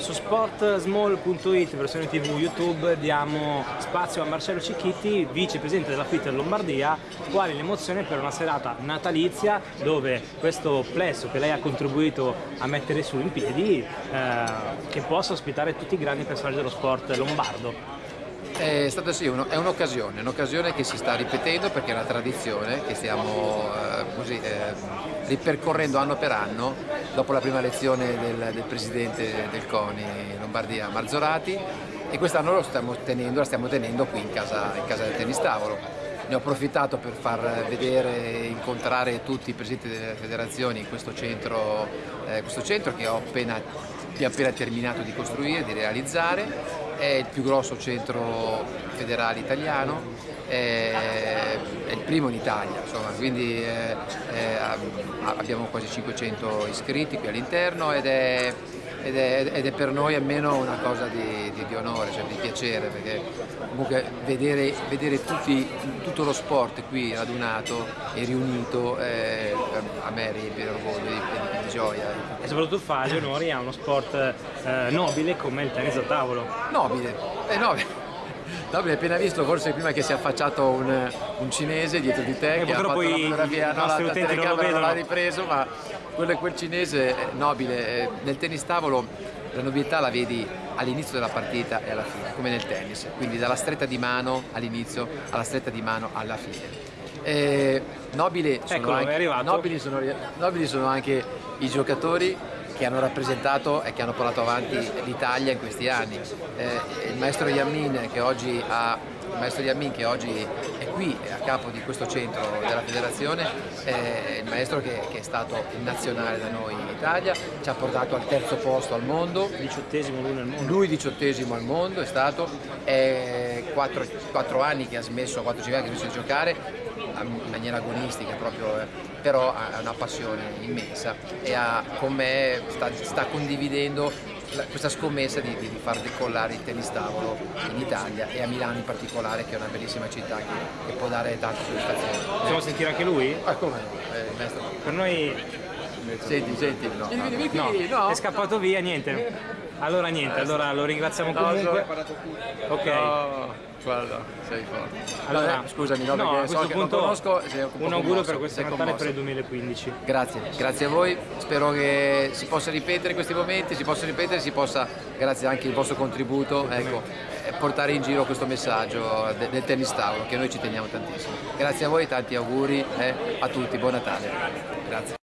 Su sportsmall.it, versione tv YouTube, diamo spazio a Marcello Cicchitti, vicepresidente della FIT Lombardia, quale l'emozione per una serata natalizia dove questo plesso che lei ha contribuito a mettere su in piedi, eh, che possa ospitare tutti i grandi personaggi dello sport lombardo. È stata sì, è un'occasione, un'occasione che si sta ripetendo perché è una tradizione che stiamo eh, così, eh, ripercorrendo anno per anno dopo la prima elezione del, del presidente del CONI Lombardia Marzorati e quest'anno la stiamo tenendo qui in casa, in casa del tennis tavolo. Ne ho approfittato per far vedere e incontrare tutti i presidenti delle federazioni in questo centro, eh, questo centro che ho appena, appena terminato di costruire, di realizzare. È il più grosso centro federale italiano, è, è il primo in Italia, insomma, quindi è, è, abbiamo quasi 500 iscritti qui all'interno ed ed ed è, per noi almeno una cosa di, di, di onore, cioè di piacere, perché comunque vedere, vedere tutti, tutto lo sport qui radunato e riunito eh, a me riempie di orgoglio, di, di, gioia. E soprattutto fa gli onori a uno sport eh, nobile come il tennis a tavolo. Nobile, è nobile. Nobile, appena visto, forse prima che si è affacciato un, un cinese dietro di te e che ha fatto poi una fotografia, no, la, la telecamera non l'ha ripreso, ma quello, quel cinese è nobile. Nel tennis tavolo la nobiltà la vedi all'inizio della partita e alla fine, come nel tennis, quindi dalla stretta di mano all'inizio alla stretta di mano alla fine. Eh, nobili, sono Eccolo, anche, nobili, sono, nobili sono anche i giocatori che hanno rappresentato e che hanno portato avanti l'Italia in questi anni. Eh, il maestro Yamin che oggi ha il maestro Yamin che oggi è qui a capo di questo centro della federazione è il maestro che, che, è stato nazionale da noi in Italia, ci ha portato al terzo posto al mondo. Diciottesimo lui mondo. Lui diciottesimo al mondo è stato, è 4, 4 anni che ha smesso, 4-5 anni che ha smesso di giocare in maniera agonistica proprio, eh, però ha una passione immensa e ha, con me sta, sta condividendo questa scommessa di, di, far decollare il tennis tavolo in Italia e a Milano in particolare che è una bellissima città che, che può dare tante soddisfazioni. Possiamo sentire anche lui? Ah come? Eh, per noi... Senti, senti, no, no, no, è scappato via, niente. Allora niente, allora lo ringraziamo comunque. Ok. No. Guarda, sei forte. Allora, Vabbè, scusami, no, no, perché so che punto, conosco, un, un augurio per questo Natale per il 2015. Grazie, grazie a voi, spero che si possa ripetere questi momenti, si possa ripetere, si possa, grazie anche al vostro contributo, ecco, eh, portare in giro questo messaggio del tennis tavolo che noi ci teniamo tantissimo. Grazie a voi, tanti auguri eh, a tutti, buon Natale. Grazie.